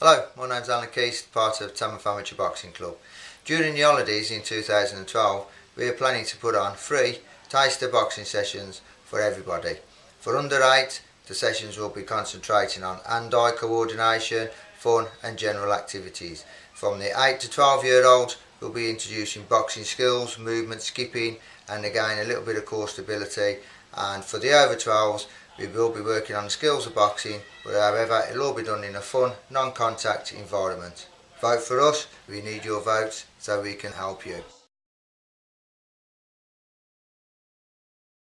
Hello, my name's Alan Keys, part of Tamworth Amateur Boxing Club. During the holidays in 2012, we are planning to put on free taster boxing sessions for everybody. For under 8, the sessions will be concentrating on hand-eye coordination, fun and general activities. From the 8 to 12 year olds, we'll be introducing boxing skills, movement, skipping and again a little bit of core stability and for the over 12s we will be working on the skills of boxing, but however it'll all be done in a fun, non-contact environment. Vote for us, we need your votes so we can help you.